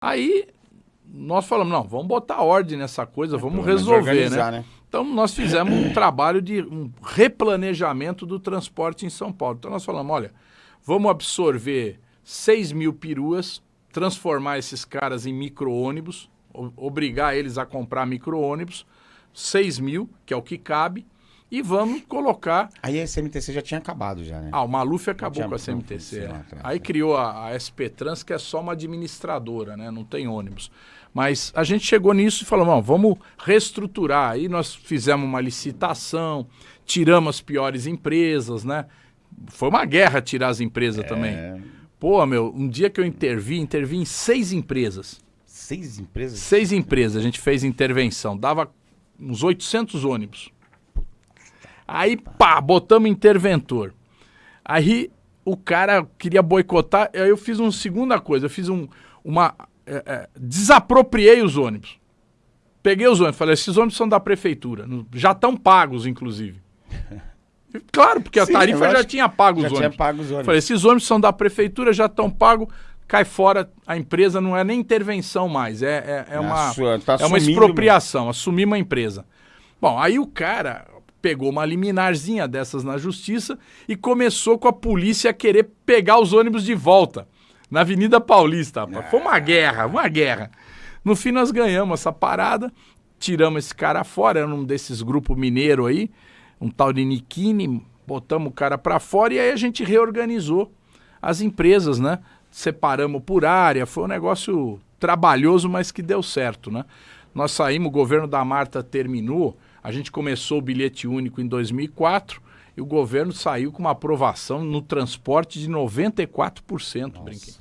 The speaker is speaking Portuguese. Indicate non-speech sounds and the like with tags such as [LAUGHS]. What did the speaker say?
Aí nós falamos, não, vamos botar ordem nessa coisa, vamos resolver, né? né? Então nós fizemos um trabalho de um replanejamento do transporte em São Paulo. Então nós falamos, olha, vamos absorver 6 mil peruas, transformar esses caras em micro-ônibus, obrigar eles a comprar micro-ônibus, 6 mil, que é o que cabe, e vamos colocar... Aí a CMTC já tinha acabado já, né? Ah, o Maluf acabou com a CMTC. Né? Aí criou a, a SP Trans, que é só uma administradora, né? Não tem ônibus. Mas a gente chegou nisso e falou, vamos reestruturar. Aí nós fizemos uma licitação, tiramos as piores empresas, né? Foi uma guerra tirar as empresas é... também. Pô, meu, um dia que eu intervi, intervi em seis empresas. Seis empresas? Seis empresas, a gente fez intervenção. Dava uns 800 ônibus. Aí, pá, botamos interventor. Aí o cara queria boicotar, aí eu fiz uma segunda coisa, eu fiz um, uma... É, é, desapropriei os ônibus. Peguei os ônibus, falei, esses ônibus são da prefeitura, já estão pagos, inclusive. [LAUGHS] Claro, porque a Sim, tarifa já tinha pago os já ônibus. Tinha pago os ônibus. Falei, esses ônibus são da prefeitura, já estão pagos, cai fora, a empresa não é nem intervenção mais, é, é, é uma, tá é uma expropriação, assumir uma empresa. Bom, aí o cara, pegou uma liminarzinha dessas na justiça e começou com a polícia a querer pegar os ônibus de volta na Avenida Paulista. Foi uma guerra, uma guerra. No fim nós ganhamos essa parada, tiramos esse cara fora, era um desses grupos mineiro aí, um tal de Nikini, botamos o cara para fora e aí a gente reorganizou as empresas, né? Separamos por área, foi um negócio trabalhoso, mas que deu certo, né? Nós saímos, o governo da Marta terminou, a gente começou o bilhete único em 2004 e o governo saiu com uma aprovação no transporte de 94%, brinquei.